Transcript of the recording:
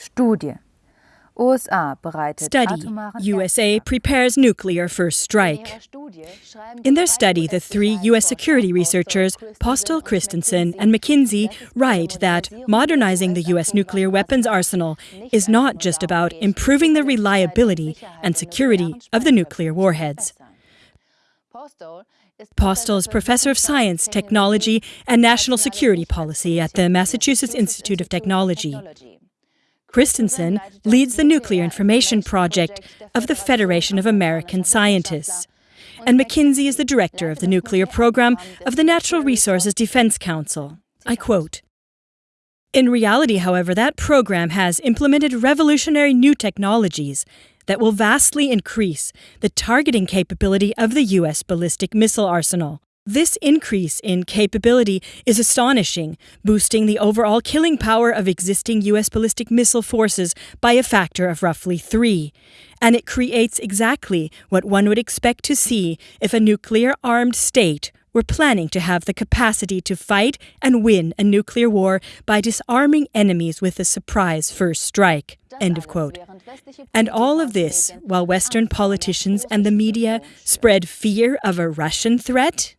Studie Study USA prepares nuclear first strike. In their study, the three U.S. security researchers, Postol, Kristensen, and McKinzie, write that modernizing the U.S. nuclear weapons arsenal is not just about improving the reliability and security of the nuclear warheads. Postol is professor of science, technology, and national security policy at the Massachusetts Institute of Technology. Kristensen leads the Nuclear Information Project of the Federation of American Scientists. And McKinzie is the director of the nuclear program of the Natural Resources Defense Council. I quote In reality, however, that program has implemented revolutionary new technologies that will vastly increase the targeting capability of the U.S. ballistic missile arsenal. This increase in capability is astonishing, boosting the overall killing power of existing U.S. ballistic missile forces by a factor of roughly three. And it creates exactly what one would expect to see if a nuclear armed state were planning to have the capacity to fight and win a nuclear war by disarming enemies with a surprise first strike. End of quote. And all of this while Western politicians and the media spread fear of a Russian threat?